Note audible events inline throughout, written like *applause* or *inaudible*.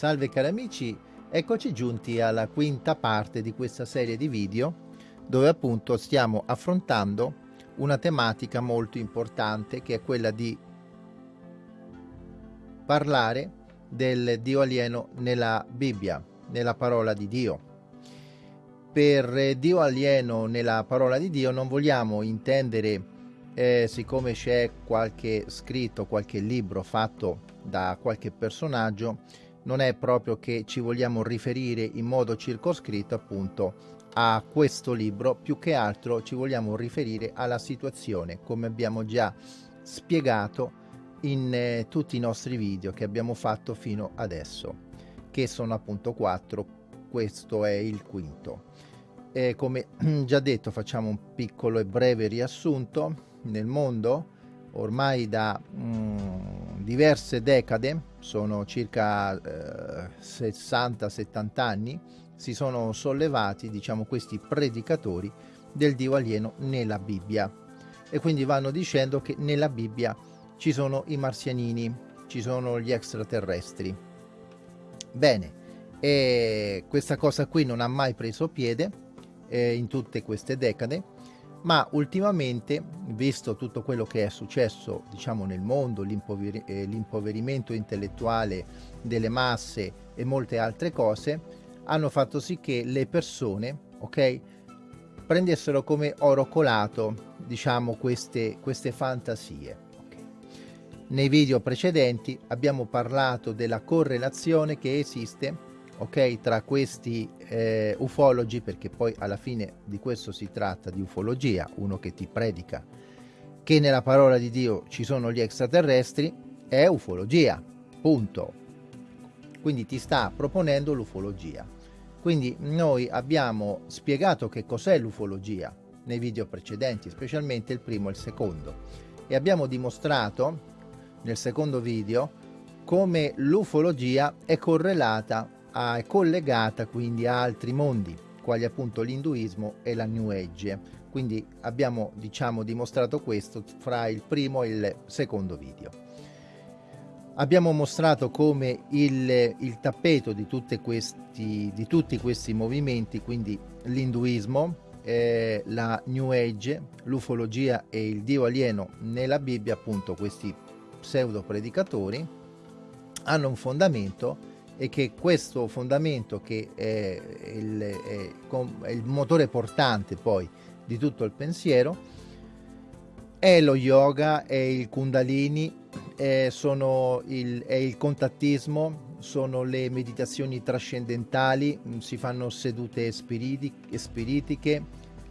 Salve cari amici, eccoci giunti alla quinta parte di questa serie di video dove appunto stiamo affrontando una tematica molto importante che è quella di parlare del Dio alieno nella Bibbia, nella parola di Dio. Per Dio alieno nella parola di Dio non vogliamo intendere, eh, siccome c'è qualche scritto, qualche libro fatto da qualche personaggio, non è proprio che ci vogliamo riferire in modo circoscritto appunto a questo libro, più che altro ci vogliamo riferire alla situazione, come abbiamo già spiegato in eh, tutti i nostri video che abbiamo fatto fino adesso, che sono appunto quattro, questo è il quinto. E come *clears throat* già detto facciamo un piccolo e breve riassunto nel mondo ormai da mm, diverse decade, sono circa eh, 60-70 anni, si sono sollevati, diciamo, questi predicatori del Dio alieno nella Bibbia. E quindi vanno dicendo che nella Bibbia ci sono i marzianini, ci sono gli extraterrestri. Bene, e questa cosa qui non ha mai preso piede eh, in tutte queste decade ma ultimamente, visto tutto quello che è successo diciamo, nel mondo, l'impover eh, l'impoverimento intellettuale delle masse e molte altre cose, hanno fatto sì che le persone, ok, prendessero come oro colato, diciamo, queste, queste fantasie. Okay. Nei video precedenti abbiamo parlato della correlazione che esiste ok tra questi eh, ufologi perché poi alla fine di questo si tratta di ufologia uno che ti predica che nella parola di Dio ci sono gli extraterrestri è ufologia punto. Quindi ti sta proponendo l'ufologia. Quindi noi abbiamo spiegato che cos'è l'ufologia nei video precedenti specialmente il primo e il secondo. E abbiamo dimostrato nel secondo video come l'ufologia è correlata è collegata quindi a altri mondi, quali appunto l'induismo e la New Age. Quindi abbiamo diciamo dimostrato questo fra il primo e il secondo video. Abbiamo mostrato come il, il tappeto di, questi, di, tutti questi movimenti, quindi l'induismo, eh, la New Age, l'ufologia e il Dio alieno nella Bibbia, appunto questi pseudo predicatori, hanno un fondamento e che questo fondamento che è il, è, il motore portante poi di tutto il pensiero è lo yoga, è il kundalini, è, il, è il contattismo, sono le meditazioni trascendentali, si fanno sedute spiritiche,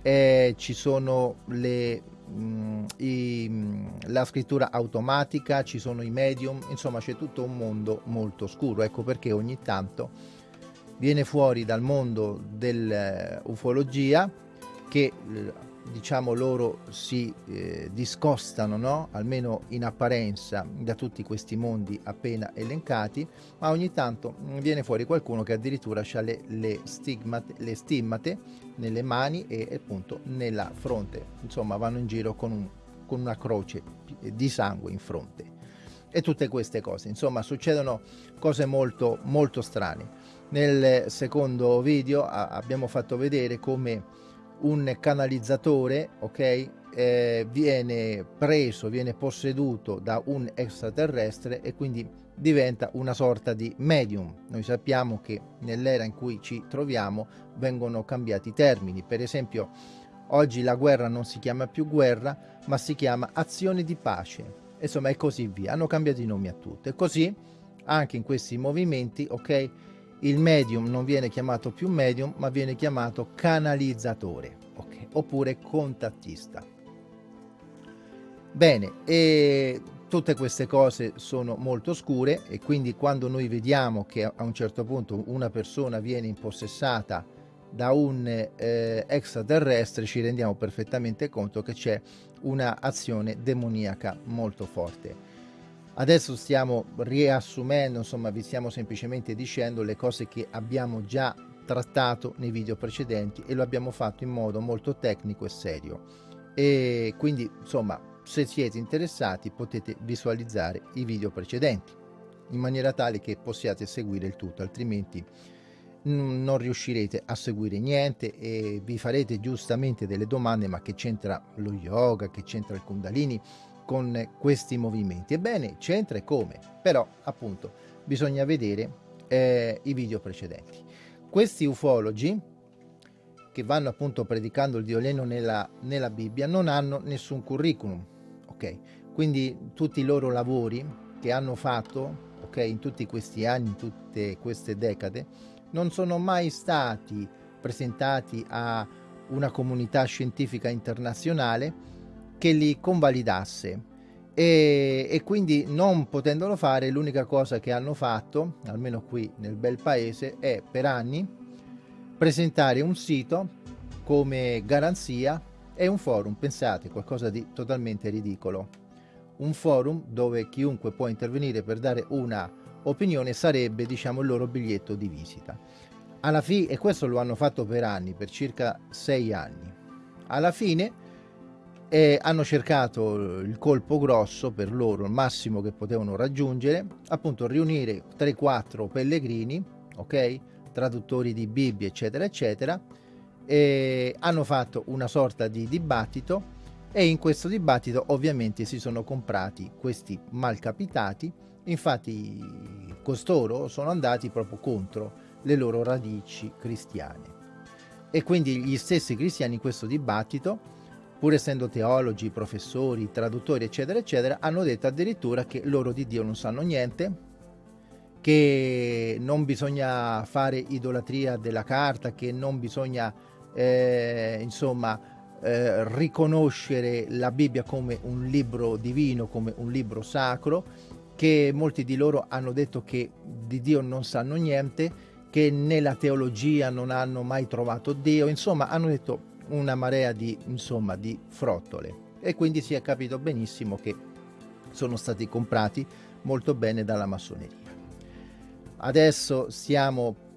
eh, ci sono le Mm, i, mm, la scrittura automatica, ci sono i medium, insomma c'è tutto un mondo molto scuro, ecco perché ogni tanto viene fuori dal mondo dell'ufologia che diciamo loro si eh, discostano, no? almeno in apparenza, da tutti questi mondi appena elencati, ma ogni tanto viene fuori qualcuno che addirittura ha le, le, stigmate, le stimmate nelle mani e appunto nella fronte, insomma vanno in giro con, un, con una croce di sangue in fronte. E tutte queste cose. Insomma succedono cose molto molto strane. Nel secondo video abbiamo fatto vedere come un canalizzatore, ok, eh, viene preso, viene posseduto da un extraterrestre e quindi diventa una sorta di medium. Noi sappiamo che nell'era in cui ci troviamo vengono cambiati i termini, per esempio oggi la guerra non si chiama più guerra, ma si chiama azione di pace, insomma e così via, hanno cambiato i nomi a tutto e così anche in questi movimenti, ok, il medium non viene chiamato più medium ma viene chiamato canalizzatore okay. oppure contattista bene e tutte queste cose sono molto scure e quindi quando noi vediamo che a un certo punto una persona viene impossessata da un eh, extraterrestre ci rendiamo perfettamente conto che c'è un'azione demoniaca molto forte Adesso stiamo riassumendo, insomma vi stiamo semplicemente dicendo le cose che abbiamo già trattato nei video precedenti e lo abbiamo fatto in modo molto tecnico e serio. E quindi insomma se siete interessati potete visualizzare i video precedenti. in maniera tale che possiate seguire il tutto, altrimenti non riuscirete a seguire niente e vi farete giustamente delle domande ma che c'entra lo yoga, che c'entra il kundalini con questi movimenti? Ebbene, c'entra e come, però appunto bisogna vedere eh, i video precedenti. Questi ufologi che vanno appunto predicando il Dio Leno nella, nella Bibbia non hanno nessun curriculum, ok? Quindi tutti i loro lavori che hanno fatto, ok, in tutti questi anni, in tutte queste decade, non sono mai stati presentati a una comunità scientifica internazionale che li convalidasse. E, e, quindi non potendolo fare l'unica cosa che hanno fatto almeno qui nel bel paese è per anni presentare un sito come garanzia e un forum pensate qualcosa di totalmente ridicolo. Un forum dove chiunque può intervenire per dare una opinione sarebbe diciamo il loro biglietto di visita. Alla fine e questo lo hanno fatto per anni per circa sei anni. Alla fine eh, hanno cercato il colpo grosso per loro il massimo che potevano raggiungere appunto riunire 3-4 pellegrini ok? Traduttori di Bibbia eccetera eccetera e hanno fatto una sorta di dibattito e in questo dibattito ovviamente si sono comprati questi malcapitati. Infatti costoro sono andati proprio contro le loro radici cristiane. E quindi gli stessi cristiani in questo dibattito pur essendo teologi, professori, traduttori eccetera eccetera hanno detto addirittura che loro di Dio non sanno niente che non bisogna fare idolatria della carta che non bisogna eh, insomma eh, riconoscere la Bibbia come un libro divino, come un libro sacro, che molti di loro hanno detto che di Dio non sanno niente, che nella teologia non hanno mai trovato Dio, insomma hanno detto una marea di, insomma, di frottole. E quindi si è capito benissimo che sono stati comprati molto bene dalla massoneria. Adesso stiamo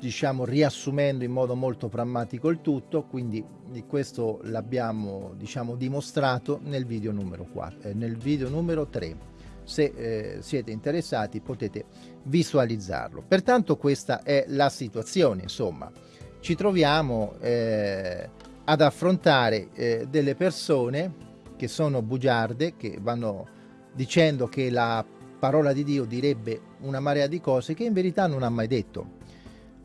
diciamo riassumendo in modo molto prammatico il tutto quindi questo l'abbiamo diciamo dimostrato nel video numero 4 eh, nel video numero 3 se eh, siete interessati potete visualizzarlo. Pertanto questa è la situazione insomma ci troviamo eh, ad affrontare eh, delle persone che sono bugiarde che vanno dicendo che la parola di Dio direbbe una marea di cose che in verità non ha mai detto.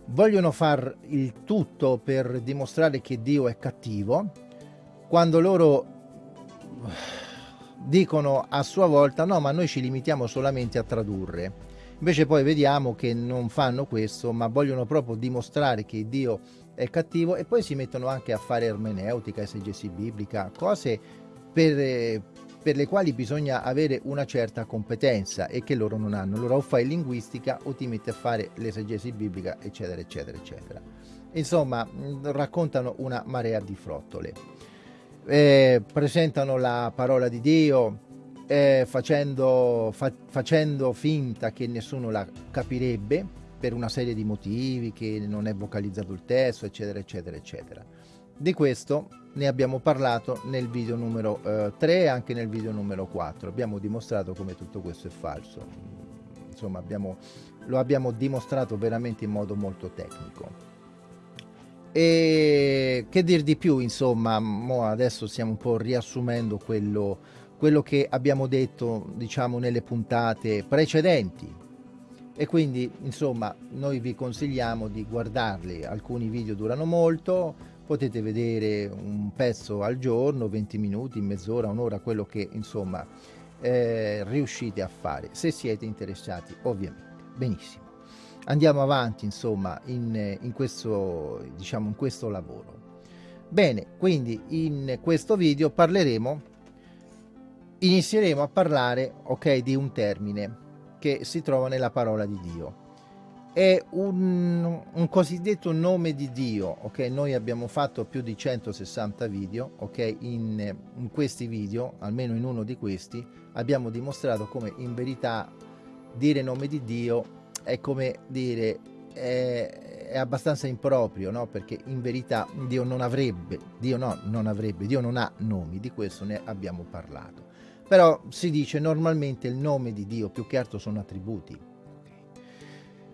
Vogliono far il tutto per dimostrare che Dio è cattivo, quando loro dicono a sua volta no ma noi ci limitiamo solamente a tradurre invece poi vediamo che non fanno questo ma vogliono proprio dimostrare che Dio è cattivo e poi si mettono anche a fare ermeneutica, esegesi biblica, cose per, per le quali bisogna avere una certa competenza e che loro non hanno. Allora o fai linguistica o ti metti a fare l'esegesi biblica, eccetera, eccetera, eccetera. Insomma, raccontano una marea di frottole. Eh, presentano la parola di Dio eh, facendo, fa, facendo finta che nessuno la capirebbe per una serie di motivi, che non è vocalizzato il testo, eccetera, eccetera, eccetera. Di questo ne abbiamo parlato nel video numero eh, 3 e anche nel video numero 4 abbiamo dimostrato come tutto questo è falso. Insomma abbiamo, lo abbiamo dimostrato veramente in modo molto tecnico. E che dir di più insomma adesso stiamo un po' riassumendo quello, quello che abbiamo detto diciamo nelle puntate precedenti. E quindi insomma noi vi consigliamo di guardarli. Alcuni video durano molto potete vedere un pezzo al giorno 20 minuti mezz'ora un'ora quello che insomma eh, riuscite a fare se siete interessati ovviamente. Benissimo. Andiamo avanti insomma in, in questo diciamo in questo lavoro. Bene quindi in questo video parleremo inizieremo a parlare ok di un termine che si trova nella parola di dio è un, un, cosiddetto nome di Dio, ok? Noi abbiamo fatto più di 160 video, ok? In, in, questi video, almeno in uno di questi, abbiamo dimostrato come in verità dire nome di Dio è come dire è, è abbastanza improprio, no? Perché in verità Dio non avrebbe, Dio no, non avrebbe, Dio non ha nomi, di questo ne abbiamo parlato. Però si dice normalmente il nome di Dio, più che altro sono attributi,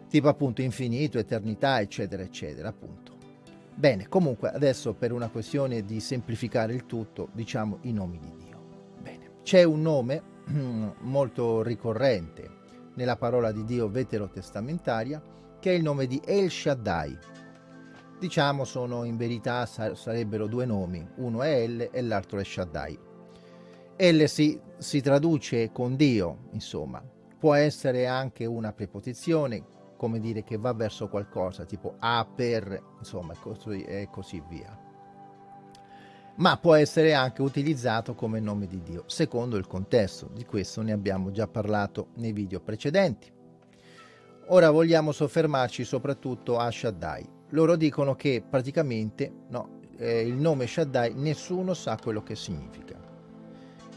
tipo appunto infinito, eternità, eccetera, eccetera, appunto. Bene, comunque adesso per una questione di semplificare il tutto, diciamo i nomi di Dio. Bene, c'è un nome *clears throat* molto ricorrente nella parola di Dio veterotestamentaria, che è il nome di El Shaddai. Diciamo sono in verità sarebbero due nomi, uno è El e l'altro è Shaddai. El si, si traduce con Dio, insomma, può essere anche una preposizione, come dire che va verso qualcosa, tipo a per, insomma, e così via. Ma può essere anche utilizzato come nome di Dio, secondo il contesto. Di questo ne abbiamo già parlato nei video precedenti. Ora vogliamo soffermarci soprattutto a Shaddai. Loro dicono che praticamente no, eh, il nome Shaddai nessuno sa quello che significa.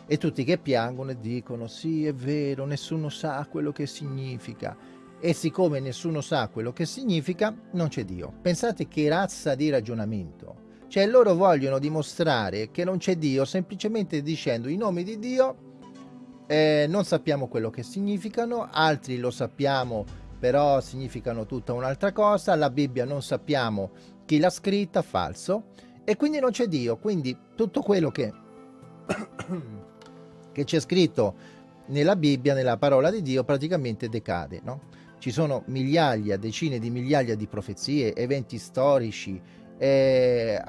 E tutti che piangono e dicono sì è vero, nessuno sa quello che significa e siccome nessuno sa quello che significa, non c'è Dio. Pensate che razza di ragionamento. Cioè loro vogliono dimostrare che non c'è Dio semplicemente dicendo i nomi di Dio eh, non sappiamo quello che significano, altri lo sappiamo però significano tutta un'altra cosa, la Bibbia non sappiamo chi l'ha scritta, falso, e quindi non c'è Dio, quindi tutto quello che, che c'è scritto nella Bibbia, nella parola di Dio, praticamente decade, no? Ci sono migliaia, decine di migliaia di profezie, eventi storici, eh,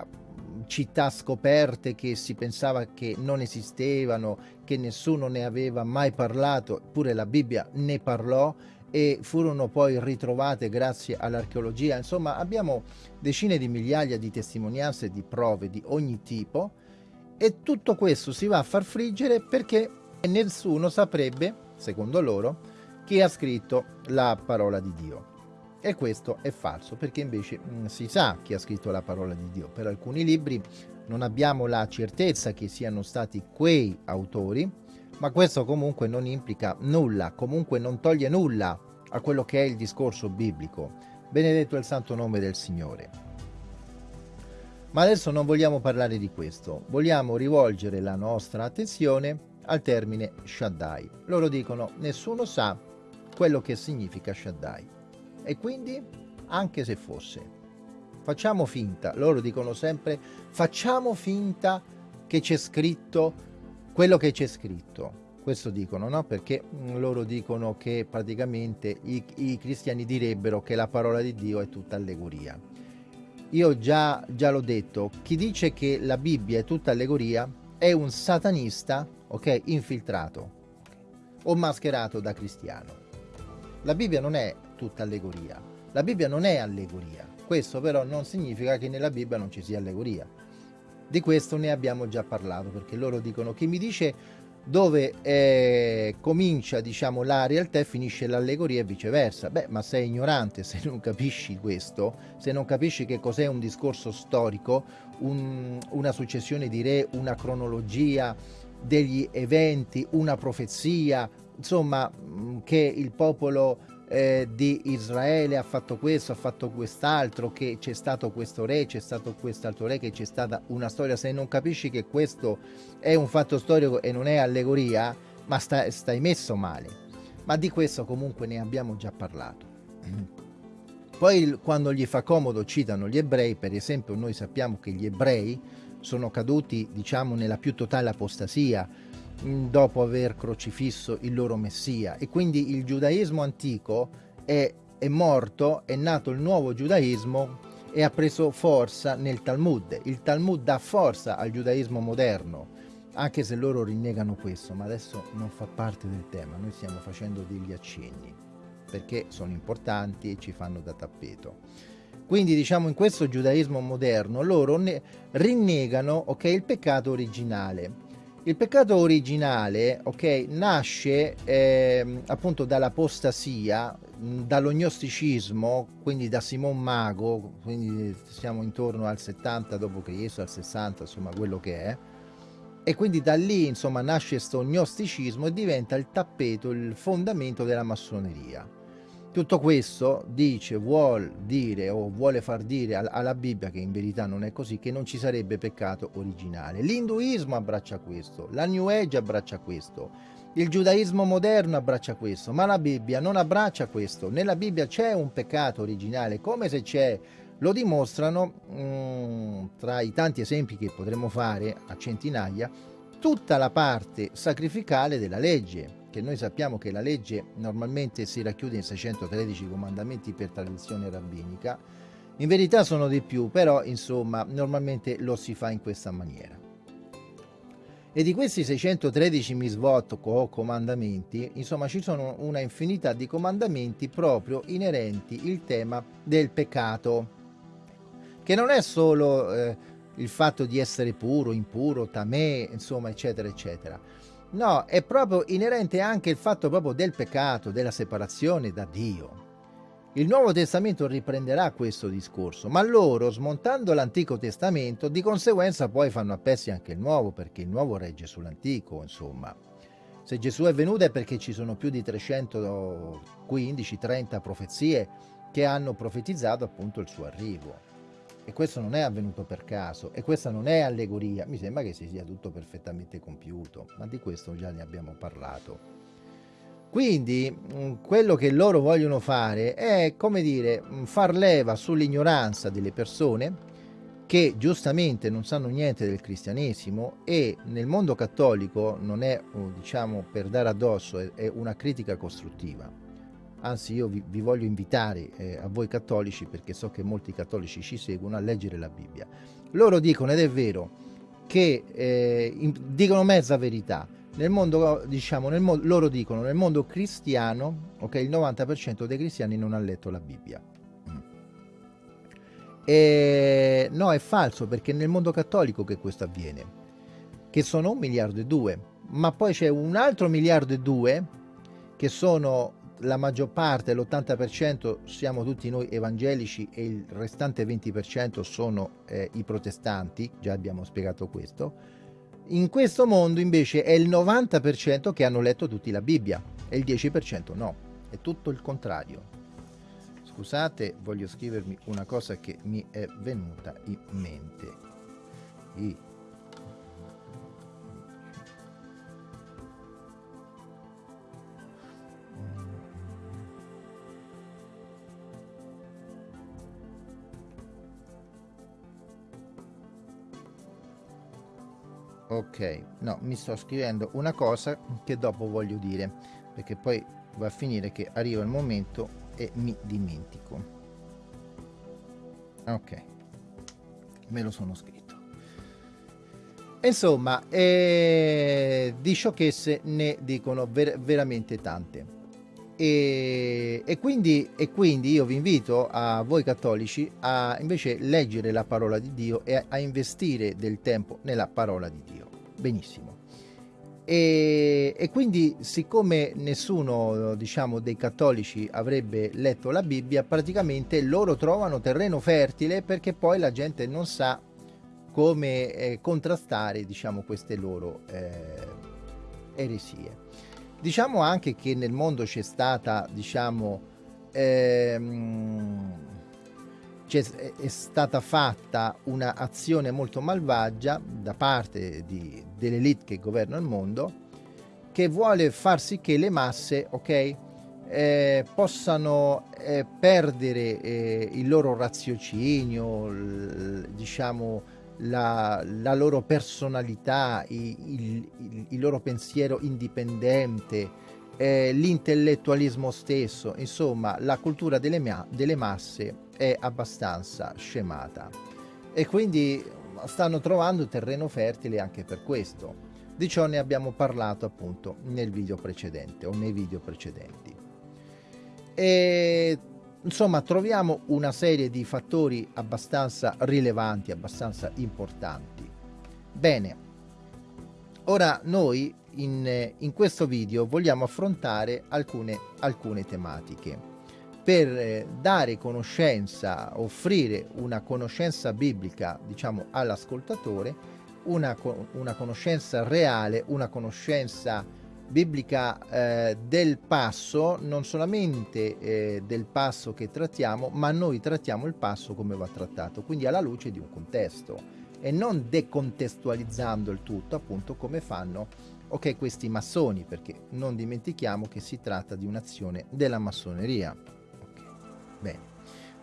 città scoperte che si pensava che non esistevano, che nessuno ne aveva mai parlato, eppure la Bibbia ne parlò e furono poi ritrovate grazie all'archeologia. Insomma, abbiamo decine di migliaia di testimonianze di prove di ogni tipo e tutto questo si va a far friggere perché nessuno saprebbe, secondo loro, chi ha scritto la parola di Dio. E questo è falso, perché invece mh, mm, si sa chi ha scritto la parola di Dio. Per alcuni libri non abbiamo la certezza che siano stati quei autori, ma questo comunque non implica nulla, comunque non toglie nulla a quello che è il discorso biblico. Benedetto è il santo nome del Signore. Ma adesso non vogliamo parlare di questo, vogliamo rivolgere la nostra attenzione al termine Shaddai. Loro dicono nessuno sa quello che significa Shaddai. E quindi, anche se fosse, facciamo finta, loro dicono sempre, facciamo finta che c'è scritto quello che c'è scritto. Questo dicono, no? Perché mm, loro dicono che praticamente i, i cristiani direbbero che la parola di Dio è tutta allegoria. Io già, già l'ho detto, chi dice che la Bibbia è tutta allegoria è un satanista, ok, infiltrato o mascherato da cristiano. La Bibbia non è tutta allegoria, la Bibbia non è allegoria, questo però non significa che nella Bibbia non ci sia allegoria. Di questo ne abbiamo già parlato, perché loro dicono chi mi dice dove eh, comincia diciamo la realtà e finisce l'allegoria e viceversa. Beh, ma sei ignorante se non capisci questo, se non capisci che cos'è un discorso storico, un, una successione di re, una cronologia degli eventi, una profezia, insomma, mm, che il popolo eh, di Israele ha fatto questo, ha fatto quest'altro, che c'è stato questo re, c'è stato quest'altro re, che c'è stata una storia. Se non capisci che questo è un fatto storico e non è allegoria, ma sta, stai messo male. Ma di questo comunque ne abbiamo già parlato. Poi quando gli fa comodo citano gli ebrei, per esempio noi sappiamo che gli ebrei sono caduti diciamo nella più totale apostasia, dopo aver crocifisso il loro messia e quindi il giudaismo antico è, è morto, è nato il nuovo giudaismo e ha preso forza nel Talmud. Il Talmud dà forza al giudaismo moderno, anche se loro rinnegano questo, ma adesso non fa parte del tema, noi stiamo facendo degli accenni, perché sono importanti e ci fanno da tappeto. Quindi diciamo in questo giudaismo moderno loro ne rinnegano okay, il peccato originale il peccato originale, ok, nasce eh, appunto dall'apostasia, dall'ognosticismo, quindi da Simon Mago, quindi siamo intorno al 70 d.C., al 60, insomma quello che è, e quindi da lì insomma nasce questo gnosticismo e diventa il tappeto, il fondamento della massoneria. Tutto questo dice, vuol dire o vuole far dire alla Bibbia, che in verità non è così, che non ci sarebbe peccato originale. L'induismo abbraccia questo, la New Age abbraccia questo, il giudaismo moderno abbraccia questo, ma la Bibbia non abbraccia questo. Nella Bibbia c'è un peccato originale, come se c'è, lo dimostrano mm, tra i tanti esempi che potremmo fare a centinaia, tutta la parte sacrificale della legge che noi sappiamo che la legge normalmente si racchiude in 613 comandamenti per tradizione rabbinica, in verità sono di più, però insomma normalmente lo si fa in questa maniera. E di questi 613 misvot o comandamenti, insomma ci sono una infinità di comandamenti proprio inerenti il tema del peccato, che non è solo eh, il fatto di essere puro, impuro, tamè, insomma eccetera eccetera, No, è proprio inerente anche il fatto proprio del peccato, della separazione da Dio. Il Nuovo Testamento riprenderà questo discorso, ma loro, smontando l'Antico Testamento, di conseguenza poi fanno a pezzi anche il Nuovo, perché il Nuovo regge sull'Antico, insomma. Se Gesù è venuto è perché ci sono più di 315-30 profezie che hanno profetizzato appunto il suo arrivo. E questo non è avvenuto per caso, e questa non è allegoria, mi sembra che si sia tutto perfettamente compiuto, ma di questo già ne abbiamo parlato. Quindi mm, quello che loro vogliono fare è, come dire, mm, far leva sull'ignoranza delle persone che giustamente non sanno niente del cristianesimo e nel mondo cattolico non è, oh, diciamo, per dare addosso, è una critica costruttiva Anzi, io vi, vi voglio invitare eh, a voi cattolici, perché so che molti cattolici ci seguono, a leggere la Bibbia. Loro dicono, ed è vero, che eh, in, dicono mezza verità. Nel mondo, diciamo, nel mo loro dicono, nel mondo cristiano, ok, il 90% dei cristiani non ha letto la Bibbia. Mm. E, no, è falso, perché nel mondo cattolico che questo avviene, che sono un miliardo e due, ma poi c'è un altro miliardo e due che sono la maggior parte, l'80% siamo tutti noi evangelici e il restante 20% sono eh, i protestanti, già abbiamo spiegato questo, in questo mondo invece è il 90% che hanno letto tutti la Bibbia e il 10% no, è tutto il contrario. Scusate, voglio scrivermi una cosa che mi è venuta in mente. I ok no mi sto scrivendo una cosa che dopo voglio dire perché poi va a finire che arriva il momento e mi dimentico. Ok me lo sono scritto. Insomma eh, di sciocchezze ne dicono ver veramente tante e, e, quindi, e, quindi, io vi invito a voi cattolici a invece leggere la parola di Dio e a, a investire del tempo nella parola di Dio. Benissimo. E, e, quindi siccome nessuno diciamo dei cattolici avrebbe letto la Bibbia praticamente loro trovano terreno fertile perché poi la gente non sa come eh, contrastare diciamo queste loro eh, eresie Diciamo anche che nel mondo c'è stata, diciamo, ehm, è stata fatta un'azione molto malvagia da parte dell'elite che governa il mondo che vuole far sì che le masse, ok, eh, possano eh, perdere eh, il loro raziocinio, diciamo, la, la loro personalità, il, il, il, loro pensiero indipendente, eh, l'intellettualismo stesso, insomma la cultura delle, delle masse è abbastanza scemata e quindi stanno trovando terreno fertile anche per questo. Di ciò ne abbiamo parlato appunto nel video precedente o nei video precedenti. E insomma troviamo una serie di fattori abbastanza rilevanti, abbastanza importanti. Bene, ora noi in, in questo video vogliamo affrontare alcune, alcune tematiche per eh, dare conoscenza, offrire una conoscenza biblica, diciamo, all'ascoltatore, una, una conoscenza reale, una conoscenza biblica eh, del passo, non solamente eh, del passo che trattiamo, ma noi trattiamo il passo come va trattato, quindi alla luce di un contesto e non decontestualizzando il tutto, appunto come fanno ok questi massoni, perché non dimentichiamo che si tratta di un'azione della massoneria. Okay.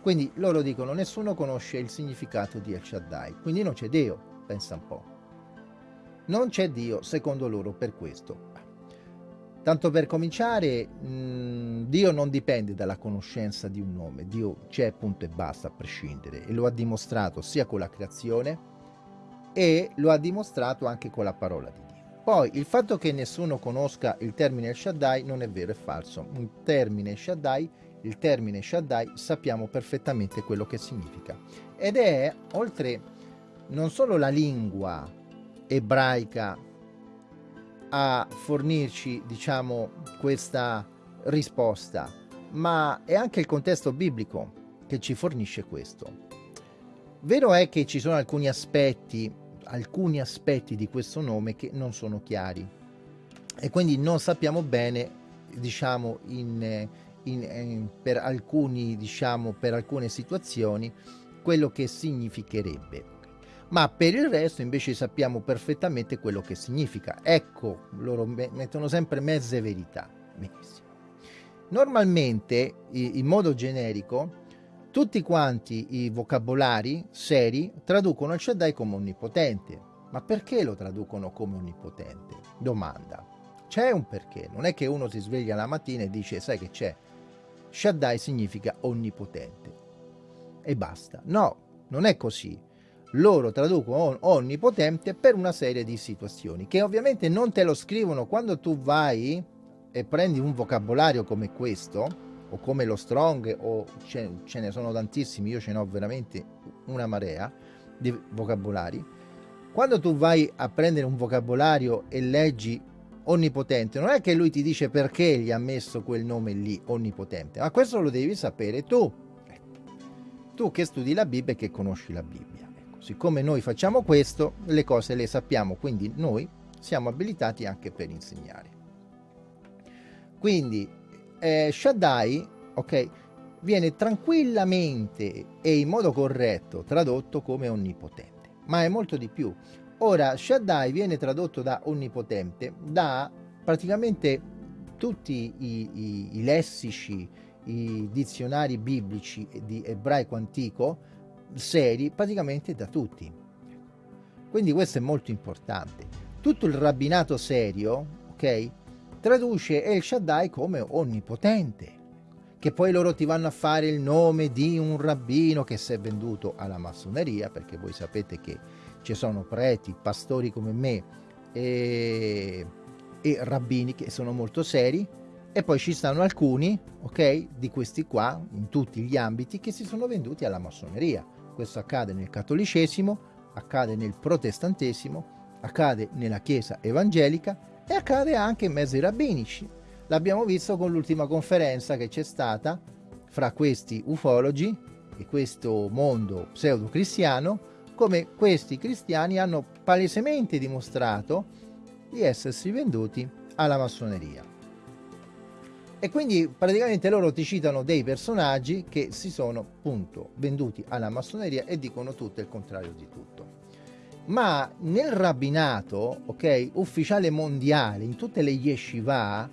Quindi loro dicono nessuno conosce il significato di El Shaddai, quindi non c'è Dio, pensa un po'. Non c'è Dio secondo loro per questo. Tanto per cominciare, mh, Dio non dipende dalla conoscenza di un nome, Dio c'è punto e basta a prescindere e lo ha dimostrato sia con la creazione e lo ha dimostrato anche con la parola di Dio. Poi il fatto che nessuno conosca il termine Shaddai non è vero, è falso. Un termine Shaddai, il termine Shaddai sappiamo perfettamente quello che significa ed è oltre non solo la lingua ebraica a fornirci, diciamo, questa risposta, ma è anche il contesto biblico che ci fornisce questo. Vero è che ci sono alcuni aspetti, alcuni aspetti di questo nome che non sono chiari e quindi non sappiamo bene, diciamo, in, in, in, per alcuni, diciamo, per alcune situazioni quello che significherebbe ma per il resto invece sappiamo perfettamente quello che significa. Ecco, loro mettono sempre mezze verità. Benissimo. Normalmente, in modo generico, tutti quanti i vocabolari seri traducono il Shaddai come onnipotente. Ma perché lo traducono come onnipotente? Domanda. C'è un perché. Non è che uno si sveglia la mattina e dice, sai che c'è? Shaddai significa onnipotente. E basta. No, non è così loro traducono onnipotente per una serie di situazioni che ovviamente non te lo scrivono quando tu vai e prendi un vocabolario come questo o come lo strong o ce, ce ne sono tantissimi io ce ne ho veramente una marea di vocabolari. Quando tu vai a prendere un vocabolario e leggi onnipotente non è che lui ti dice perché gli ha messo quel nome lì onnipotente ma questo lo devi sapere tu. Tu che studi la Bibbia e che conosci la Bibbia siccome noi facciamo questo, le cose le sappiamo, quindi noi siamo abilitati anche per insegnare. Quindi eh, Shaddai, ok, viene tranquillamente e in modo corretto tradotto come onnipotente, ma è molto di più. Ora, Shaddai viene tradotto da onnipotente da praticamente tutti i, i, i lessici, i dizionari biblici di ebraico antico, seri praticamente da tutti. Quindi questo è molto importante. Tutto il rabbinato serio, ok, traduce El Shaddai come onnipotente, che poi loro ti vanno a fare il nome di un rabbino che si è venduto alla massoneria, perché voi sapete che ci sono preti, pastori come me e, e rabbini che sono molto seri, e poi ci stanno alcuni, ok, di questi qua, in tutti gli ambiti, che si sono venduti alla massoneria. Questo accade nel cattolicesimo, accade nel protestantesimo, accade nella Chiesa evangelica e accade anche in mezzo ai rabbinici. L'abbiamo visto con l'ultima conferenza che c'è stata fra questi ufologi e questo mondo pseudo-cristiano, come questi cristiani hanno palesemente dimostrato di essersi venduti alla massoneria. E quindi praticamente loro ti citano dei personaggi che si sono appunto venduti alla massoneria e dicono tutto il contrario di tutto. Ma nel rabbinato, ok, ufficiale mondiale, in tutte le yeshiva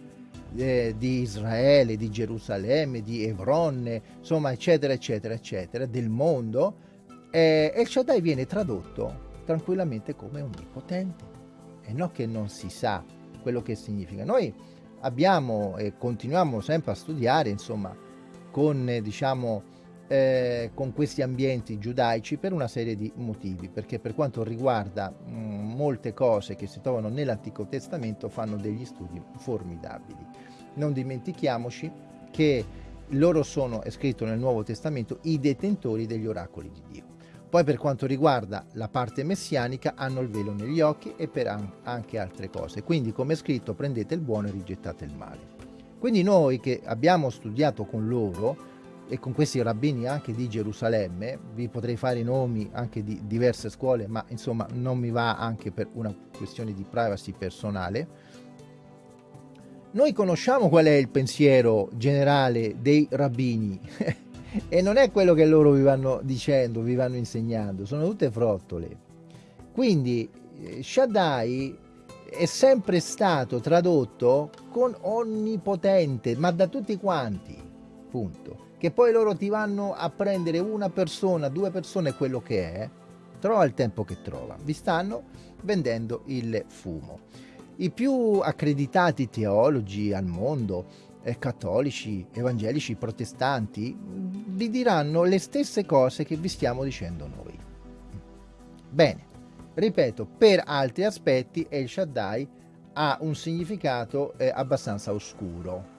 eh, di Israele, di Gerusalemme, di Evron, insomma, eccetera, eccetera, eccetera, del mondo, eh, El Shaddai viene tradotto tranquillamente come onnipotente. E non che non si sa quello che significa. Noi abbiamo e continuiamo sempre a studiare, insomma, con, diciamo, eh, con questi ambienti giudaici per una serie di motivi, perché per quanto riguarda mh, mm, molte cose che si trovano nell'Antico Testamento fanno degli studi formidabili. Non dimentichiamoci che loro sono, è scritto nel Nuovo Testamento, i detentori degli oracoli di Dio. Poi per quanto riguarda la parte messianica hanno il velo negli occhi e per anche altre cose. Quindi come è scritto prendete il buono e rigettate il male. Quindi noi che abbiamo studiato con loro e con questi rabbini anche di Gerusalemme, vi potrei fare i nomi anche di diverse scuole, ma insomma non mi va anche per una questione di privacy personale, noi conosciamo qual è il pensiero generale dei rabbini *laughs* e non è quello che loro vi vanno dicendo, vi vanno insegnando, sono tutte frottole. Quindi eh, Shaddai è sempre stato tradotto con onnipotente, ma da tutti quanti, punto. Che poi loro ti vanno a prendere una persona, due persone, quello che è, trova il tempo che trova. Vi stanno vendendo il fumo. I più accreditati teologi al mondo, eh, cattolici, evangelici, protestanti, vi diranno le stesse cose che vi stiamo dicendo noi. Bene, ripeto, per altri aspetti El Shaddai ha un significato eh, abbastanza oscuro.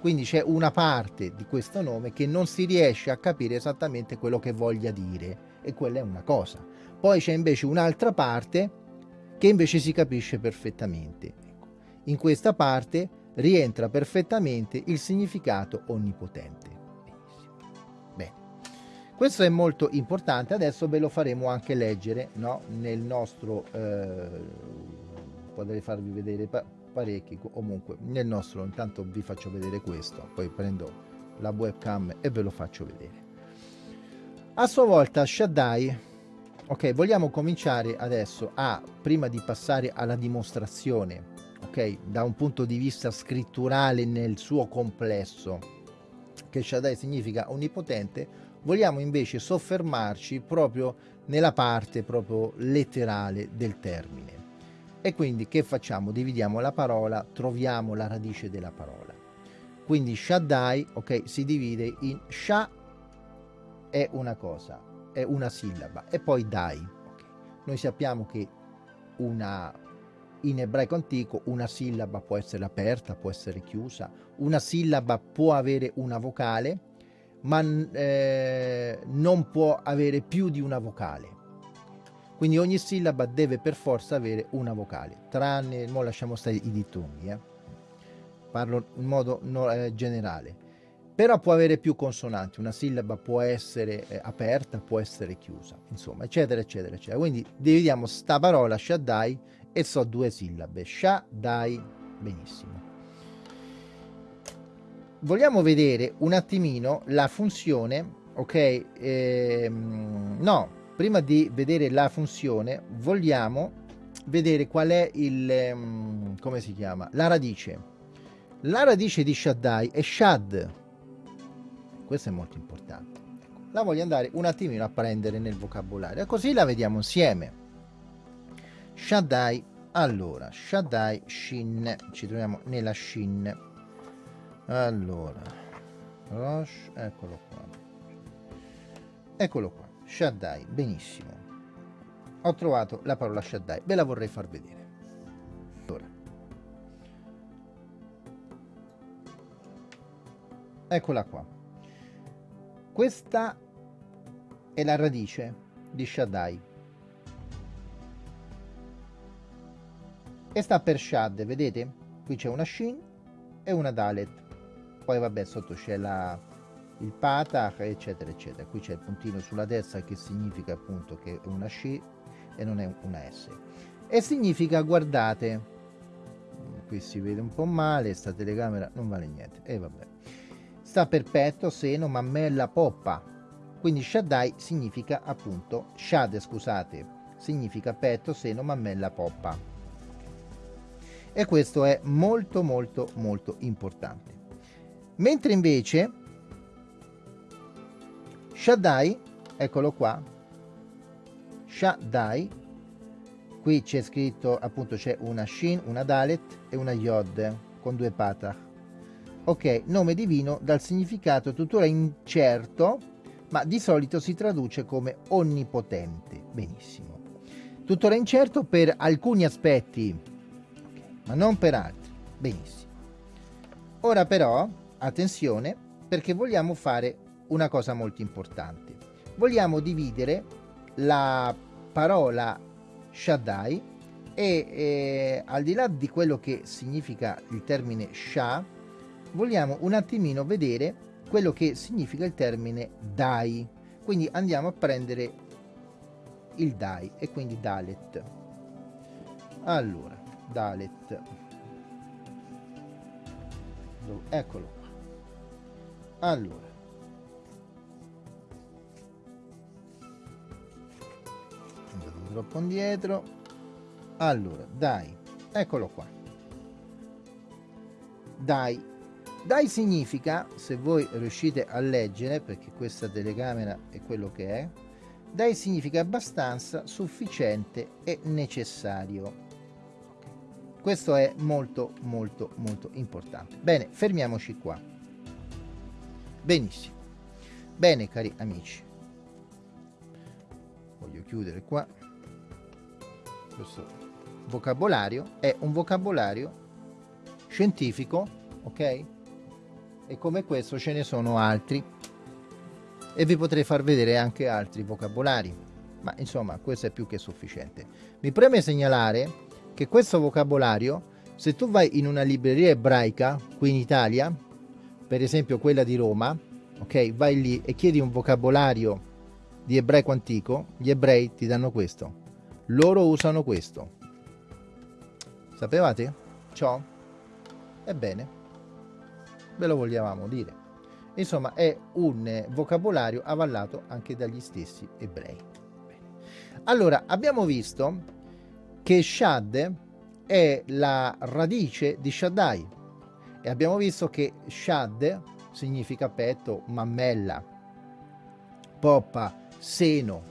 Quindi c'è una parte di questo nome che non si riesce a capire esattamente quello che voglia dire e quella è una cosa. Poi c'è invece un'altra parte che invece si capisce perfettamente. Ecco. In questa parte rientra perfettamente il significato onnipotente. Bene. Questo è molto importante, adesso ve lo faremo anche leggere no? nel nostro, eh, potrei farvi vedere pa parecchi, comunque nel nostro, intanto vi faccio vedere questo, poi prendo la webcam e ve lo faccio vedere. A sua volta Shaddai ok vogliamo cominciare adesso a prima di passare alla dimostrazione ok da un punto di vista scritturale nel suo complesso che Shaddai significa onnipotente vogliamo invece soffermarci proprio nella parte proprio letterale del termine e quindi che facciamo dividiamo la parola troviamo la radice della parola quindi Shaddai ok si divide in Sha è una cosa è una sillaba e poi dai. Okay. Noi sappiamo che una, in ebraico antico una sillaba può essere aperta, può essere chiusa, una sillaba può avere una vocale, ma eh, non può avere più di una vocale. Quindi ogni sillaba deve per forza avere una vocale, tranne, ora lasciamo stare i dittongi, eh. parlo in modo no, eh, generale però può avere più consonanti, una sillaba può essere eh, aperta, può essere chiusa, insomma, eccetera, eccetera, eccetera. Quindi dividiamo sta parola Shaddai e so due sillabe, Shaddai, benissimo. Vogliamo vedere un attimino la funzione, ok? Ehm, no, prima di vedere la funzione vogliamo vedere qual è il, um, come si chiama, la radice. La radice di Shaddai è Shad, questo è molto importante. La voglio andare un attimino a prendere nel vocabolario, così la vediamo insieme. Shaddai, allora, Shaddai, Shin, ci troviamo nella Shin. Allora, Rosh, eccolo qua. Eccolo qua, Shaddai, benissimo. Ho trovato la parola Shaddai, ve la vorrei far vedere. Allora. Eccola qua. Questa è la radice di Shaddai. E sta per Shad, vedete? Qui c'è una Shin e una Dalet. Poi vabbè, sotto c'è la, il Patach, eccetera, eccetera. Qui c'è il puntino sulla destra che significa appunto che è una Shin e non è una S. E significa, guardate, qui si vede un po' male, sta telecamera non vale niente. E vabbè sta per petto, seno, mammella, poppa. Quindi Shaddai significa appunto, Shad scusate, significa petto, seno, mammella, poppa. E questo è molto molto molto importante. Mentre invece Shaddai, eccolo qua, Shaddai, qui c'è scritto appunto c'è una Shin, una Dalet e una Yod con due patach Ok, nome divino dal significato tuttora incerto, ma di solito si traduce come onnipotente. Benissimo. Tuttora incerto per alcuni aspetti, ma non per altri. Benissimo. Ora però, attenzione, perché vogliamo fare una cosa molto importante. Vogliamo dividere la parola Shaddai e eh, al di là di quello che significa il termine Shah, vogliamo un attimino vedere quello che significa il termine dai. Quindi andiamo a prendere il dai e quindi dalet. Allora, dalet. eccolo. Allora. Andato troppo indietro. Allora dai. Eccolo qua. Dai. Dai significa se voi riuscite a leggere perché questa telecamera è quello che è dai significa abbastanza sufficiente e necessario questo è molto molto molto importante. Bene fermiamoci qua. Benissimo. Bene cari amici. Voglio chiudere qua. Questo vocabolario è un vocabolario scientifico ok? E come questo ce ne sono altri. E vi potrei far vedere anche altri vocabolari. Ma insomma questo è più che sufficiente. Mi preme segnalare che questo vocabolario, se tu vai in una libreria ebraica qui in Italia, per esempio quella di Roma, ok, vai lì e chiedi un vocabolario di ebraico antico, gli ebrei ti danno questo. Loro usano questo. Sapevate? Ciò? Ebbene, ve lo vogliamo dire. Insomma, è un vocabolario avallato anche dagli stessi ebrei. Allora, abbiamo visto che Shad è la radice di Shaddai e abbiamo visto che Shad significa petto, mammella, poppa, seno.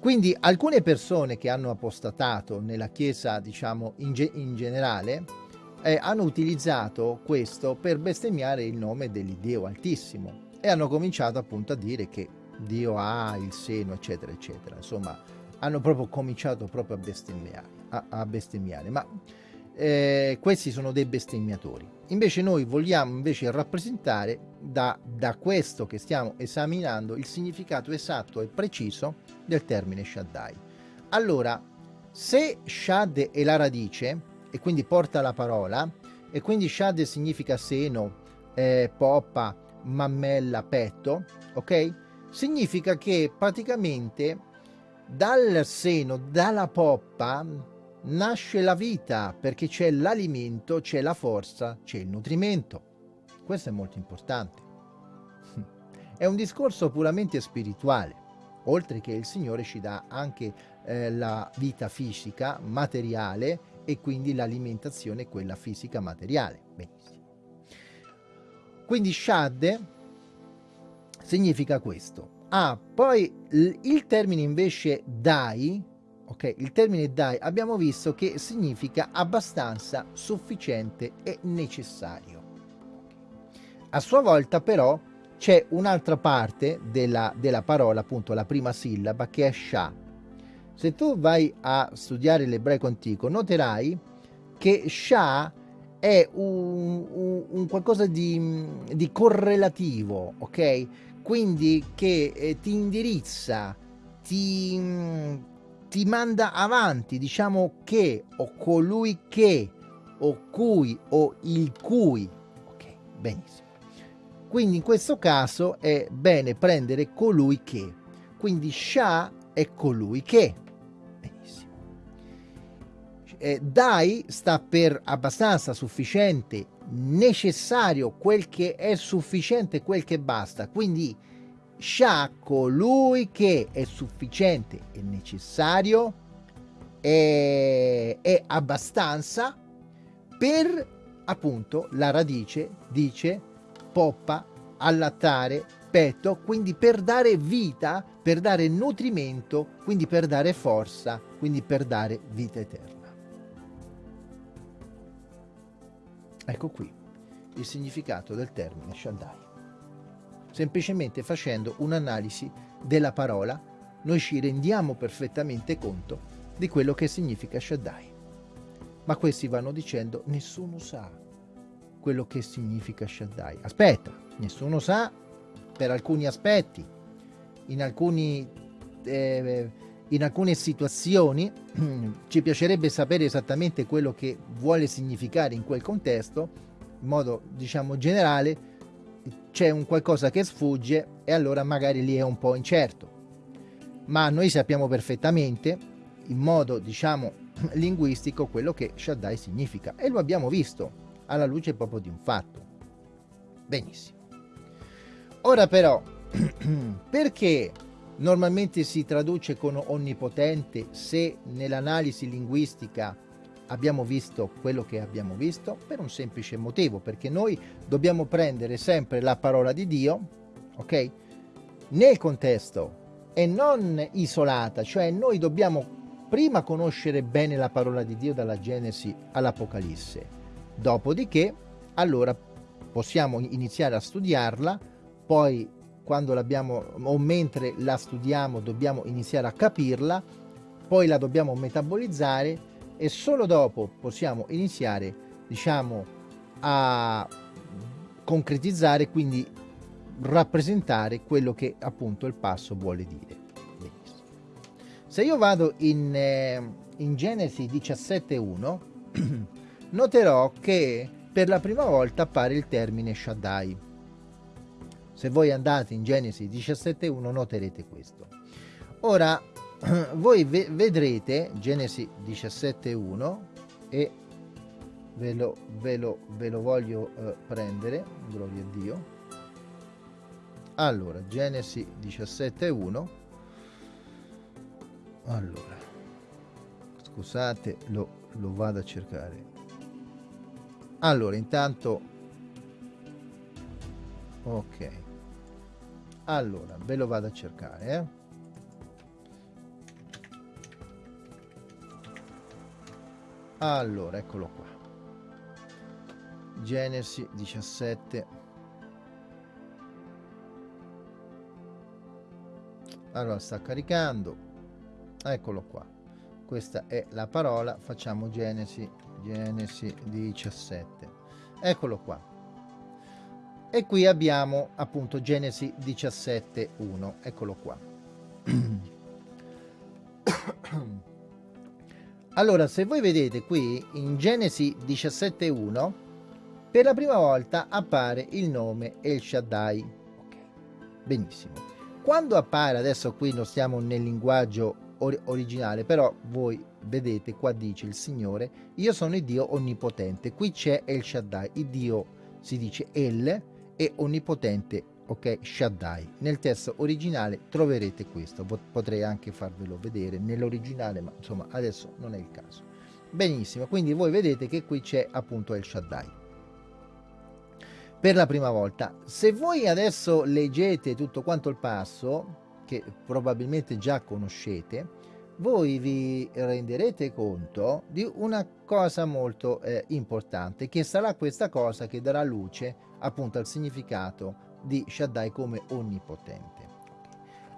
Quindi alcune persone che hanno apostatato nella Chiesa, diciamo, in, ge in generale, eh, hanno utilizzato questo per bestemmiare il nome dell'Iddio Altissimo e hanno cominciato appunto a dire che Dio ha il seno, eccetera, eccetera. Insomma, hanno proprio cominciato proprio a bestemmiare, a, a bestemmiare ma eh, questi sono dei bestemmiatori. Invece noi vogliamo invece rappresentare da, da questo che stiamo esaminando il significato esatto e preciso del termine Shaddai. Allora, se Shad è la radice e quindi porta la parola e quindi Shad significa seno, eh, poppa, mammella, petto, ok? Significa che praticamente dal seno, dalla poppa, nasce la vita perché c'è l'alimento, c'è la forza, c'è il nutrimento. Questo è molto importante. *laughs* È un discorso puramente spirituale, oltre che il Signore ci dà anche eh, la vita fisica, materiale e quindi l'alimentazione, quella fisica materiale. Benissimo. Quindi Shad significa questo, Ah, poi il termine invece dai, ok, il termine dai abbiamo visto che significa abbastanza, sufficiente e necessario. A sua volta però c'è un'altra parte della, della parola, appunto la prima sillaba, che è sha. Se tu vai a studiare l'ebraico antico, noterai che sha è un, un, un qualcosa di, di correlativo, ok? Quindi che eh, ti indirizza, ti, mm, ti manda avanti, diciamo che, o colui che, o cui, o il cui. Ok, benissimo. Quindi in questo caso è bene prendere colui che. Quindi Sha è colui che. Benissimo. Eh, dai sta per abbastanza, sufficiente, necessario, quel che è sufficiente, quel che basta. Quindi Sha, colui che è sufficiente e necessario, è, è abbastanza per appunto la radice dice poppa, allattare, petto, quindi per dare vita, per dare nutrimento, quindi per dare forza, quindi per dare vita eterna. Ecco qui il significato del termine Shaddai. Semplicemente facendo un'analisi della parola, noi ci rendiamo perfettamente conto di quello che significa Shaddai. Ma questi vanno dicendo, nessuno sa quello che significa Shaddai. Aspetta, nessuno sa per alcuni aspetti, in, alcuni, eh, in alcune situazioni *clears throat* ci piacerebbe sapere esattamente quello che vuole significare in quel contesto, in modo diciamo generale c'è un qualcosa che sfugge e allora magari lì è un po' incerto. Ma noi sappiamo perfettamente, in modo diciamo *clears throat* linguistico, quello che Shaddai significa e lo abbiamo visto alla luce proprio di un fatto. Benissimo. Ora però, *clears throat* perché normalmente si traduce con onnipotente se nell'analisi linguistica abbiamo visto quello che abbiamo visto? Per un semplice motivo, perché noi dobbiamo prendere sempre la parola di Dio, ok? Nel contesto e non isolata, cioè noi dobbiamo prima conoscere bene la parola di Dio dalla Genesi all'Apocalisse, dopodiché allora possiamo iniziare a studiarla, poi quando l'abbiamo o mentre la studiamo dobbiamo iniziare a capirla, poi la dobbiamo metabolizzare e solo dopo possiamo iniziare diciamo a concretizzare quindi rappresentare quello che appunto il passo vuole dire. Se io vado in, eh, in Genesi 17.1 *clears throat* noterò che per la prima volta appare il termine Shaddai se voi andate in Genesi 17.1 noterete questo ora *clears throat* voi ve vedrete Genesi 17.1 e ve lo, ve lo, ve lo voglio eh, prendere, gloria a Dio. Allora, Genesi 17.1. Allora, scusate, lo, lo vado a cercare. Allora, intanto... Ok. Allora, ve lo vado a cercare, eh. allora eccolo qua. Genesi 17 allora sta caricando. Eccolo qua. Questa è la parola. Facciamo Genesi Genesi 17 eccolo qua e qui abbiamo appunto Genesi 17 1 eccolo qua *coughs* Allora, se voi vedete qui in Genesi 17.1, per la prima volta appare il nome El Shaddai. Benissimo. Quando appare, adesso qui non stiamo nel linguaggio or originale, però voi vedete qua dice il Signore, io sono il Dio onnipotente. Qui c'è El Shaddai, il Dio si dice El e onnipotente ok Shaddai. Nel testo originale troverete questo potrei anche farvelo vedere nell'originale ma insomma adesso non è il caso. Benissimo quindi voi vedete che qui c'è appunto il Shaddai. Per la prima volta se voi adesso leggete tutto quanto il passo che probabilmente già conoscete voi vi renderete conto di una cosa molto eh, importante che sarà questa cosa che darà luce appunto al significato di Shaddai come onnipotente.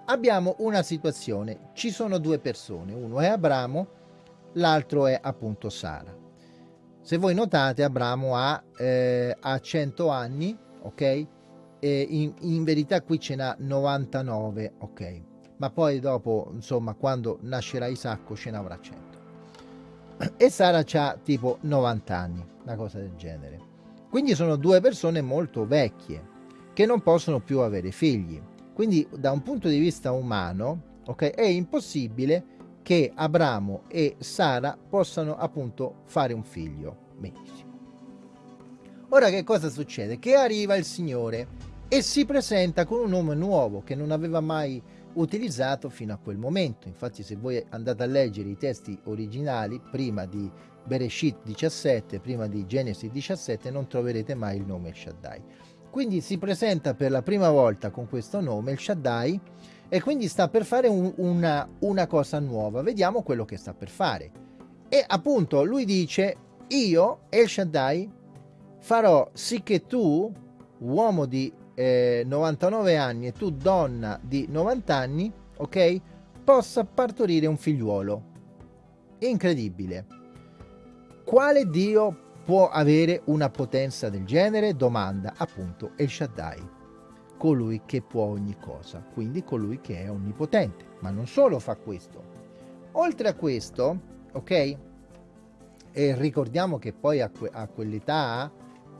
Abbiamo una situazione, ci sono due persone, uno è Abramo, l'altro è appunto Sara. Se voi notate Abramo ha, eh, ha 100 anni, ok? In, in verità qui ce n'ha 99, ok? Ma poi dopo, insomma, quando nascerà Isacco ce n'avrà 100. E Sara ha tipo 90 anni, una cosa del genere. Quindi sono due persone molto vecchie che non possono più avere figli. Quindi da un punto di vista umano okay, è impossibile che Abramo e Sara possano appunto fare un figlio. Benissimo. Ora che cosa succede? Che arriva il Signore e si presenta con un nome nuovo che non aveva mai utilizzato fino a quel momento. Infatti se voi andate a leggere i testi originali prima di Bereshit 17, prima di Genesi 17, non troverete mai il nome Shaddai. Quindi si presenta per la prima volta con questo nome, il Shaddai, e quindi sta per fare un, una, una cosa nuova. Vediamo quello che sta per fare. E appunto lui dice, io, El Shaddai, farò sì che tu, uomo di eh, 99 anni e tu donna di 90 anni, ok, possa partorire un figliuolo. Incredibile. Quale Dio può avere una potenza del genere? Domanda appunto El Shaddai, colui che può ogni cosa, quindi colui che è onnipotente. Ma non solo fa questo. Oltre a questo, ok? E ricordiamo che poi a, que a quell'età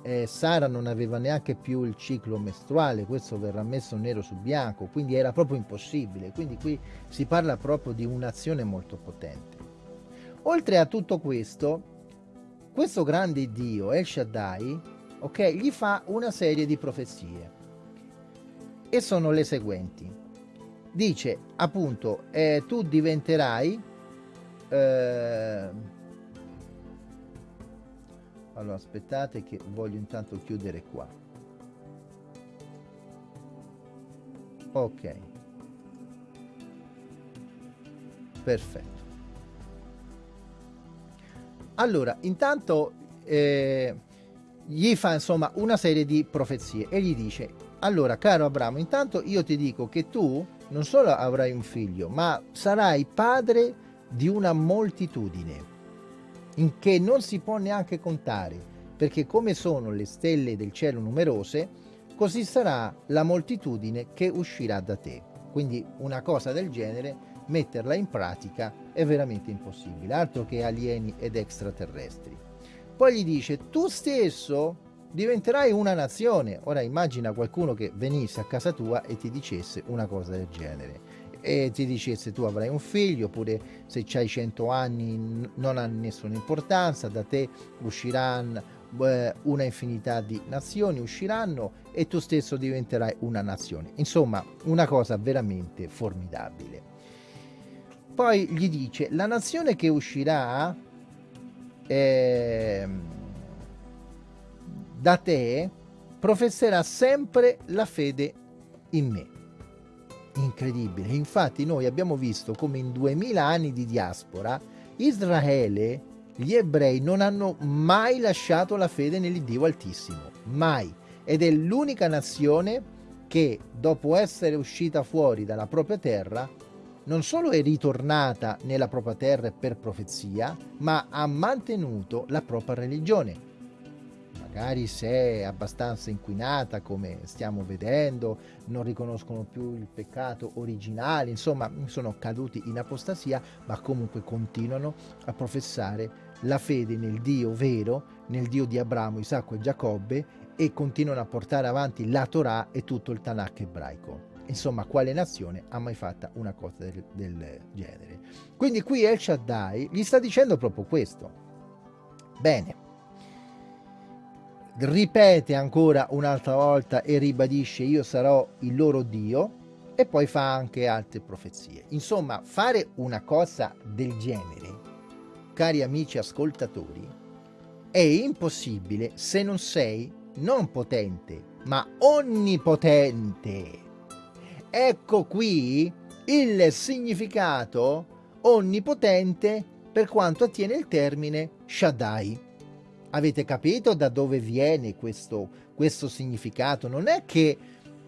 eh, Sara non aveva neanche più il ciclo mestruale, questo verrà messo nero su bianco, quindi era proprio impossibile. Quindi qui si parla proprio di un'azione molto potente. Oltre a tutto questo, questo grande Dio, El Shaddai, ok, gli fa una serie di profezie e sono le seguenti. Dice appunto, eh, tu diventerai... Eh, allora aspettate che voglio intanto chiudere qua. Ok. Perfetto. Allora, intanto eh, gli fa insomma una serie di profezie e gli dice, allora caro Abramo, intanto io ti dico che tu non solo avrai un figlio, ma sarai padre di una moltitudine in che non si può neanche contare, perché come sono le stelle del cielo numerose, così sarà la moltitudine che uscirà da te. Quindi una cosa del genere metterla in pratica è veramente impossibile, altro che alieni ed extraterrestri. Poi gli dice, tu stesso diventerai una nazione. Ora immagina qualcuno che venisse a casa tua e ti dicesse una cosa del genere e ti dicesse tu avrai un figlio oppure se hai 100 anni non ha nessuna importanza da te usciranno una infinità di nazioni usciranno e tu stesso diventerai una nazione insomma una cosa veramente formidabile poi gli dice, la nazione che uscirà eh, da te professerà sempre la fede in me. Incredibile. Infatti noi abbiamo visto come in duemila anni di diaspora Israele, gli ebrei non hanno mai lasciato la fede nell'Iddio Altissimo. Mai. Ed è l'unica nazione che dopo essere uscita fuori dalla propria terra non solo è ritornata nella propria terra per profezia, ma ha mantenuto la propria religione. Magari se è abbastanza inquinata, come stiamo vedendo, non riconoscono più il peccato originale, insomma, sono caduti in apostasia, ma comunque continuano a professare la fede nel Dio vero, nel Dio di Abramo, Isacco e Giacobbe e continuano a portare avanti la Torah e tutto il Tanakh ebraico. Insomma, quale nazione ha mai fatta una cosa del, del genere? Quindi qui El Shaddai gli sta dicendo proprio questo. Bene. Ripete ancora un'altra volta e ribadisce io sarò il loro Dio e poi fa anche altre profezie. Insomma, fare una cosa del genere, cari amici ascoltatori, è impossibile se non sei non potente, ma onnipotente. Ecco qui il significato onnipotente per quanto attiene il termine Shaddai. Avete capito da dove viene questo, questo significato? Non è che,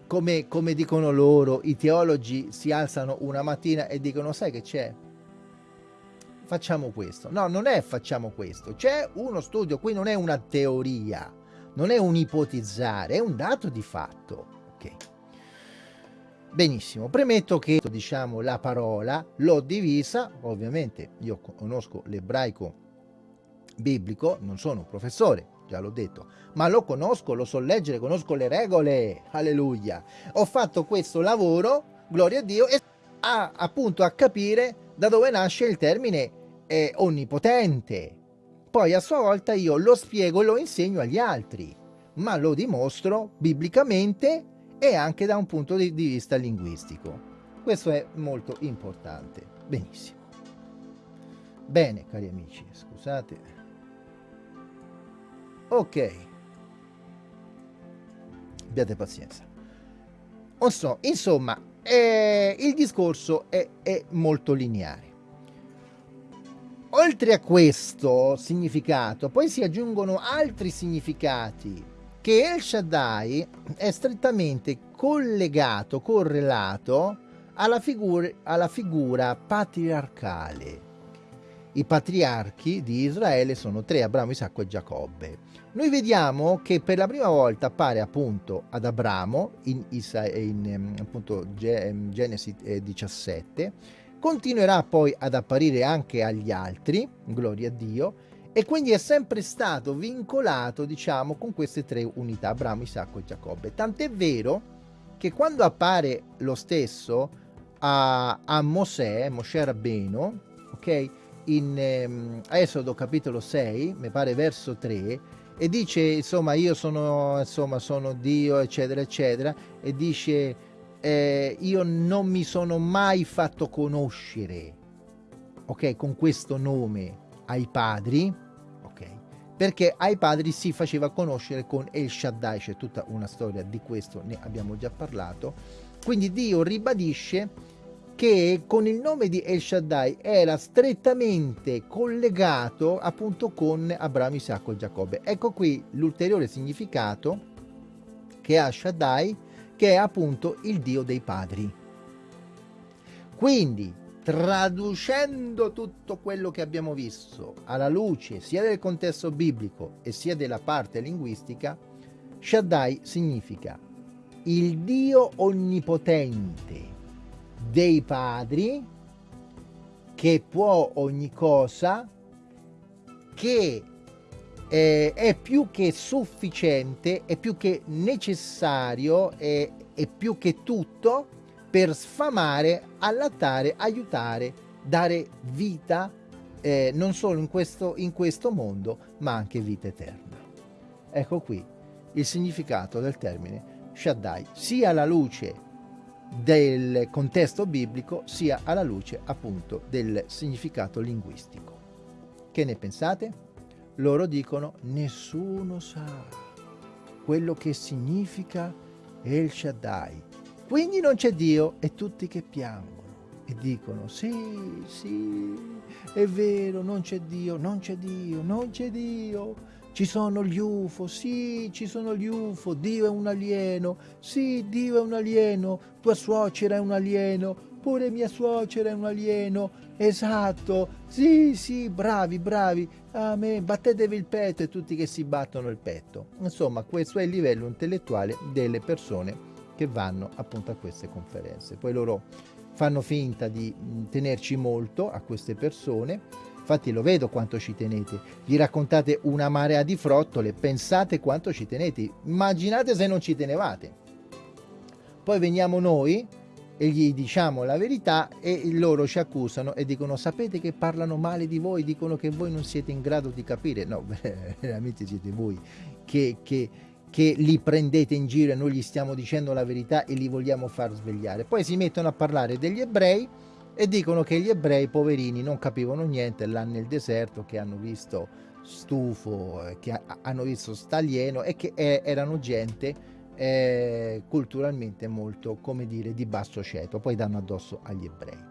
come, come dicono loro, i teologi si alzano una mattina e dicono sai che c'è? Facciamo questo. No, non è facciamo questo. C'è uno studio, qui non è una teoria, non è un ipotizzare, è un dato di fatto. Ok. Benissimo, premetto che diciamo la parola l'ho divisa, ovviamente io conosco l'ebraico biblico, non sono un professore, già l'ho detto, ma lo conosco, lo so leggere, conosco le regole, alleluia. Ho fatto questo lavoro, gloria a Dio, e a, appunto a capire da dove nasce il termine eh, onnipotente. Poi a sua volta io lo spiego e lo insegno agli altri, ma lo dimostro biblicamente e anche da un punto di vista linguistico. Questo è molto importante. Benissimo. Bene, cari amici, scusate. Ok. Abbiate pazienza. So, insomma, eh, il discorso è, è molto lineare. Oltre a questo significato, poi si aggiungono altri significati che El Shaddai è strettamente collegato, correlato alla figura, alla figura patriarcale. I patriarchi di Israele sono tre, Abramo, Isacco e Giacobbe. Noi vediamo che per la prima volta appare appunto ad Abramo in, Isa, in ehm, appunto, ehm, Genesi 17, eh, continuerà poi ad apparire anche agli altri, gloria a Dio, e quindi è sempre stato vincolato, diciamo, con queste tre unità, Abramo, Isacco e Giacobbe. Tant'è vero che quando appare lo stesso a, a Mosè, Mosè Rabbeno, ok? in ehm, Esodo capitolo 6, mi pare verso 3, e dice insomma io sono, insomma, sono Dio eccetera eccetera e dice eh, io non mi sono mai fatto conoscere ok con questo nome ai padri ok perché ai padri si faceva conoscere con El Shaddai c'è tutta una storia di questo ne abbiamo già parlato quindi Dio ribadisce che con il nome di El Shaddai era strettamente collegato appunto con Abramo, Isacco e Giacobbe. Ecco qui l'ulteriore significato che ha Shaddai, che è appunto il Dio dei padri. Quindi, traducendo tutto quello che abbiamo visto alla luce sia del contesto biblico e sia della parte linguistica, Shaddai significa il Dio onnipotente dei padri che può ogni cosa che eh, è più che sufficiente è più che necessario e è più che tutto per sfamare allattare aiutare dare vita eh, non solo in questo, in questo mondo ma anche vita eterna. Ecco qui il significato del termine Shaddai. Sia la luce del contesto biblico sia alla luce appunto del significato linguistico. Che ne pensate? Loro dicono nessuno sa quello che significa El Shaddai. Quindi non c'è Dio e tutti che piangono e dicono sì, sì, è vero, non c'è Dio, non c'è Dio, non c'è Dio. Ci sono gli UFO, sì, ci sono gli UFO, Dio è un alieno, sì, Dio è un alieno, tua suocera è un alieno, pure mia suocera è un alieno, esatto, sì, sì, bravi, bravi, amen, battetevi il petto e tutti che si battono il petto. Insomma, questo è il livello intellettuale delle persone che vanno appunto a queste conferenze. Poi loro fanno finta di tenerci molto a queste persone, infatti lo vedo quanto ci tenete, gli raccontate una marea di frottole, pensate quanto ci tenete, immaginate se non ci tenevate. Poi veniamo noi e gli diciamo la verità e loro ci accusano e dicono sapete che parlano male di voi, dicono che voi non siete in grado di capire, no, *laughs* veramente siete voi che, che, che li prendete in giro e noi gli stiamo dicendo la verità e li vogliamo far svegliare. Poi si mettono a parlare degli ebrei e dicono che gli ebrei poverini non capivano niente là nel deserto che hanno visto stufo eh, che hanno visto stalieno e che eh, erano gente eh, culturalmente molto come dire di basso ceto poi danno addosso agli ebrei.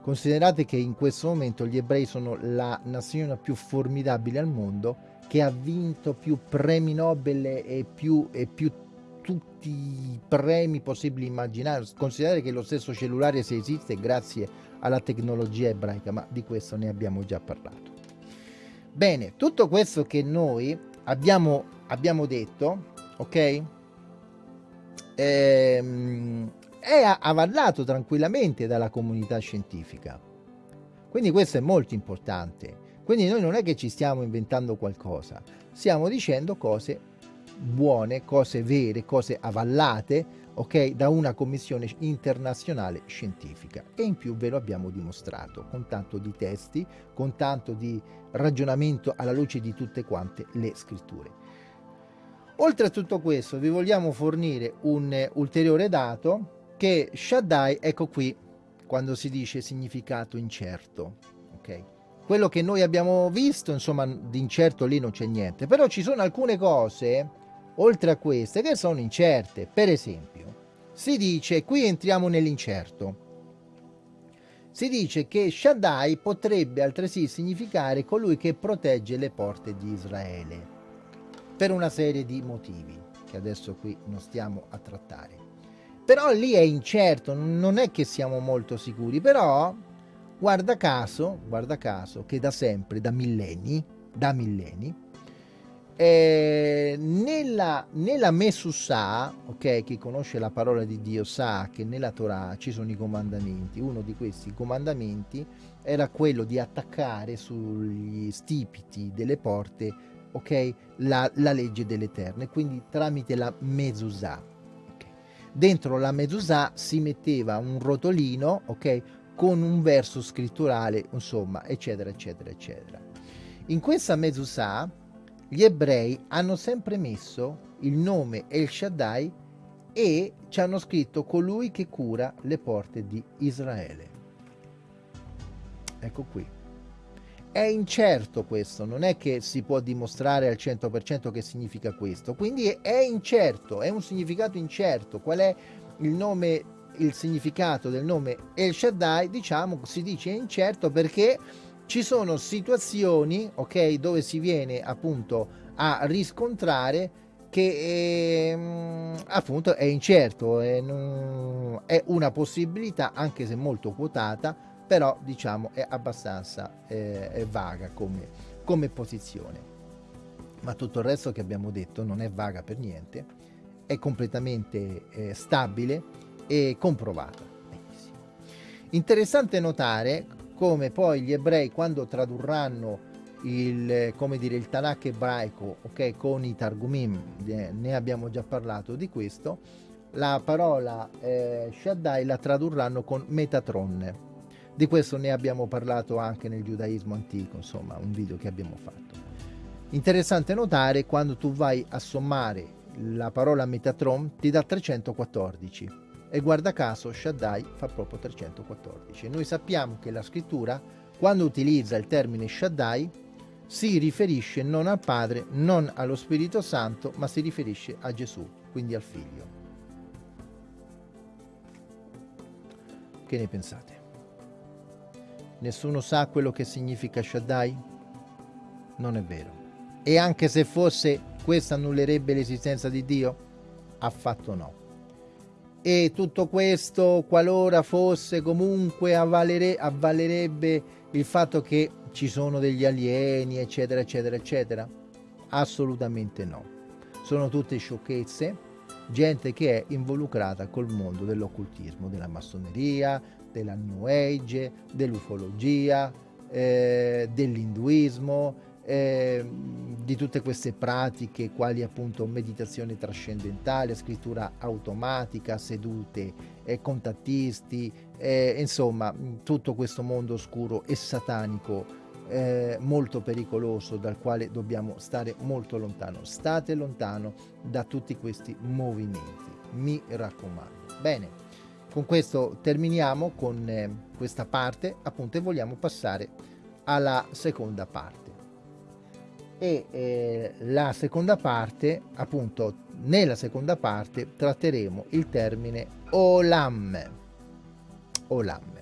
Considerate che in questo momento gli ebrei sono la nazione più formidabile al mondo che ha vinto più premi Nobel e più, e più tutti i premi possibili immaginare. Considerate che lo stesso cellulare se esiste grazie alla tecnologia ebraica, ma di questo ne abbiamo già parlato. Bene, tutto questo che noi abbiamo, abbiamo detto, ok? Ehm, è avallato tranquillamente dalla comunità scientifica. Quindi questo è molto importante. Quindi noi non è che ci stiamo inventando qualcosa, stiamo dicendo cose buone, cose vere, cose avallate, ok, da una commissione internazionale scientifica e in più ve lo abbiamo dimostrato con tanto di testi, con tanto di ragionamento alla luce di tutte quante le scritture. Oltre a tutto questo vi vogliamo fornire un ulteriore dato che Shaddai, ecco qui, quando si dice significato incerto, ok? Quello che noi abbiamo visto, insomma, di incerto lì non c'è niente, però ci sono alcune cose oltre a queste che sono incerte. Per esempio, si dice, qui entriamo nell'incerto, si dice che Shaddai potrebbe altresì significare colui che protegge le porte di Israele, per una serie di motivi che adesso qui non stiamo a trattare. Però lì è incerto, non è che siamo molto sicuri, però guarda caso, guarda caso che da sempre, da millenni, da millenni, eh, nella, nella Mesusa, ok, chi conosce la parola di Dio sa che nella Torah ci sono i comandamenti. Uno di questi comandamenti era quello di attaccare sugli stipiti delle porte, ok, la, la legge dell'Eterno, quindi tramite la Mesusa. Okay. Dentro la Mesusa si metteva un rotolino, ok, con un verso scritturale, insomma, eccetera, eccetera, eccetera. In questa Mezusà gli ebrei hanno sempre messo il nome El Shaddai e ci hanno scritto colui che cura le porte di Israele. Ecco qui. È incerto questo, non è che si può dimostrare al 100% che significa questo, quindi è incerto, è un significato incerto. Qual è il nome, il significato del nome El Shaddai? Diciamo, si dice incerto perché ci sono situazioni, ok, dove si viene appunto a riscontrare che eh, appunto è incerto, è, è, una possibilità anche se molto quotata, però diciamo è abbastanza eh, è vaga come, come posizione. Ma tutto il resto che abbiamo detto non è vaga per niente, è completamente eh, stabile e comprovata. Benissimo. Interessante notare come poi gli ebrei quando tradurranno il, come dire, il Tanakh ebraico okay, con i Targumim, ne abbiamo già parlato di questo, la parola eh, Shaddai la tradurranno con Metatron. Di questo ne abbiamo parlato anche nel giudaismo antico, insomma, un video che abbiamo fatto. Interessante notare quando tu vai a sommare la parola Metatron ti dà 314 e guarda caso Shaddai fa proprio 314. Noi sappiamo che la scrittura quando utilizza il termine Shaddai si riferisce non al Padre, non allo Spirito Santo, ma si riferisce a Gesù, quindi al Figlio. Che ne pensate? Nessuno sa quello che significa Shaddai? Non è vero. E anche se fosse, questo annullerebbe l'esistenza di Dio? Affatto no. E tutto questo, qualora fosse comunque, avvalere, avvalerebbe il fatto che ci sono degli alieni, eccetera, eccetera, eccetera? Assolutamente no. Sono tutte sciocchezze, gente che è involucrata col mondo dell'occultismo, della massoneria, della New Age, dell'ufologia, eh, dell'induismo, eh, di tutte queste pratiche quali appunto meditazione trascendentale, scrittura automatica, sedute, eh, contattisti, eh, insomma tutto questo mondo oscuro e satanico eh, molto pericoloso dal quale dobbiamo stare molto lontano. State lontano da tutti questi movimenti, mi raccomando. Bene, con questo terminiamo con eh, questa parte appunto e vogliamo passare alla seconda parte. E eh, la seconda parte, appunto, nella seconda parte tratteremo il termine Olam. Olam